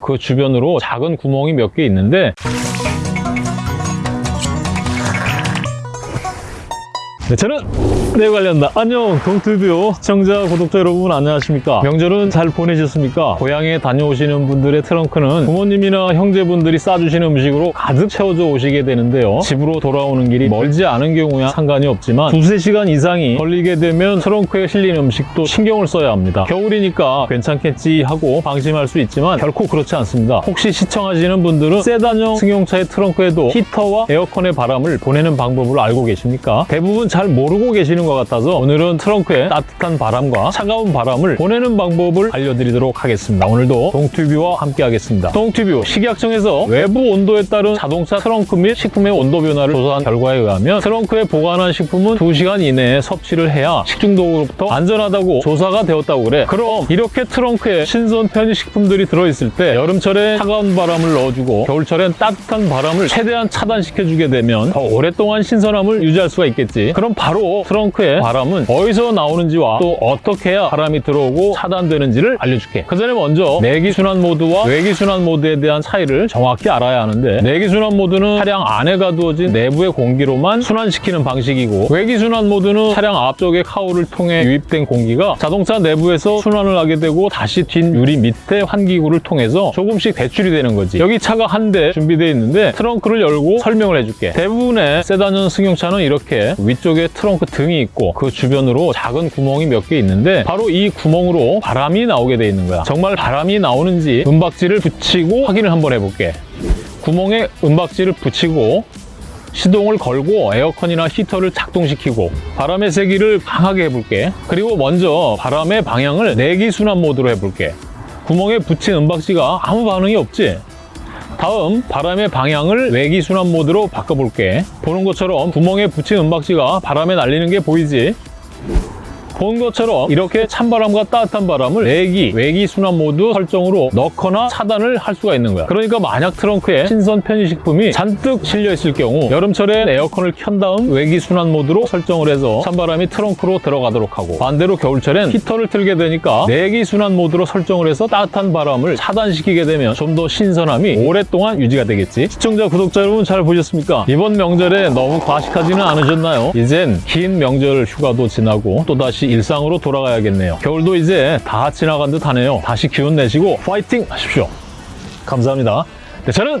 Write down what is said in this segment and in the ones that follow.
그 주변으로 작은 구멍이 몇 개 있는데 네, 저는 네 관련다. 안녕 동투뷰 시청자 구독자 여러분 안녕하십니까? 명절은 잘 보내셨습니까? 고향에 다녀오시는 분들의 트렁크는 부모님이나 형제분들이 싸주시는 음식으로 가득 채워져 오시게 되는데요. 집으로 돌아오는 길이 멀지 않은 경우야 상관이 없지만 두세 시간 이상이 걸리게 되면 트렁크에 실린 음식도 신경을 써야 합니다. 겨울이니까 괜찮겠지 하고 방심할 수 있지만 결코 그렇지 않습니다. 혹시 시청하시는 분들은 세단형 승용차의 트렁크에도 히터와 에어컨의 바람을 보내는 방법을 알고 계십니까? 대부분 잘 모르고 계시는 것 같아서 오늘은 트렁크에 따뜻한 바람과 차가운 바람을 보내는 방법을 알려드리도록 하겠습니다. 오늘도 동튜뷰와 함께 하겠습니다. 동튜뷰 식약청에서 외부 온도에 따른 자동차 트렁크 및 식품의 온도 변화를 조사한 결과에 의하면 트렁크에 보관한 식품은 2시간 이내에 섭취를 해야 식중독으로부터 안전하다고 조사가 되었다고 그래. 그럼 이렇게 트렁크에 신선 편의식품들이 들어있을 때 여름철에 차가운 바람을 넣어주고 겨울철엔 따뜻한 바람을 최대한 차단시켜주게 되면 더 오랫동안 신선함을 유지할 수가 있겠지. 그럼 바로 트렁크의 바람은 어디서 나오는지와 또 어떻게 해야 바람이 들어오고 차단되는지를 알려줄게. 그 전에 먼저 내기순환 모드와 외기순환 모드에 대한 차이를 정확히 알아야 하는데 내기순환 모드는 차량 안에 가두어진 내부의 공기로만 순환시키는 방식이고 외기순환 모드는 차량 앞쪽의 카우를 통해 유입된 공기가 자동차 내부에서 순환을 하게 되고 다시 뒷 유리 밑에 환기구를 통해서 조금씩 배출이 되는 거지. 여기 차가 한 대 준비되어 있는데 트렁크를 열고 설명을 해줄게. 대부분의 세단형 승용차는 이렇게 위쪽에 트렁크 등이 있고 그 주변으로 작은 구멍이 몇 개 있는데 바로 이 구멍으로 바람이 나오게 돼 있는 거야. 정말 바람이 나오는지 은박지를 붙이고 확인을 한번 해볼게. 구멍에 은박지를 붙이고 시동을 걸고 에어컨이나 히터를 작동시키고 바람의 세기를 강하게 해볼게. 그리고 먼저 바람의 방향을 내기순환 모드로 해볼게. 구멍에 붙인 은박지가 아무 반응이 없지? 다음 바람의 방향을 외기순환 모드로 바꿔볼게. 보는 것처럼 구멍에 붙인 은박지가 바람에 날리는 게 보이지? 본 것처럼 이렇게 찬바람과 따뜻한 바람을 내기, 외기 순환 모드 설정으로 넣거나 차단을 할 수가 있는 거야. 그러니까 만약 트렁크에 신선 편의식품이 잔뜩 실려 있을 경우 여름철에 에어컨을 켠 다음 외기 순환 모드로 설정을 해서 찬바람이 트렁크로 들어가도록 하고 반대로 겨울철엔 히터를 틀게 되니까 내기 순환 모드로 설정을 해서 따뜻한 바람을 차단시키게 되면 좀 더 신선함이 오랫동안 유지가 되겠지. 시청자, 구독자 여러분 잘 보셨습니까? 이번 명절에 너무 과식하지는 않으셨나요? 이젠 긴 명절 휴가도 지나고 또다시 일상으로 돌아가야겠네요. 겨울도 이제 다 지나간 듯 하네요. 다시 기운 내시고 파이팅 하십시오. 감사합니다. 네, 저는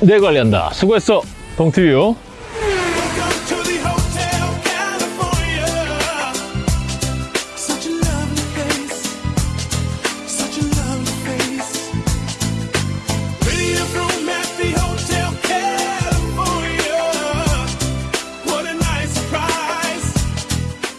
내 관리한다. 수고했어. 동티뷰.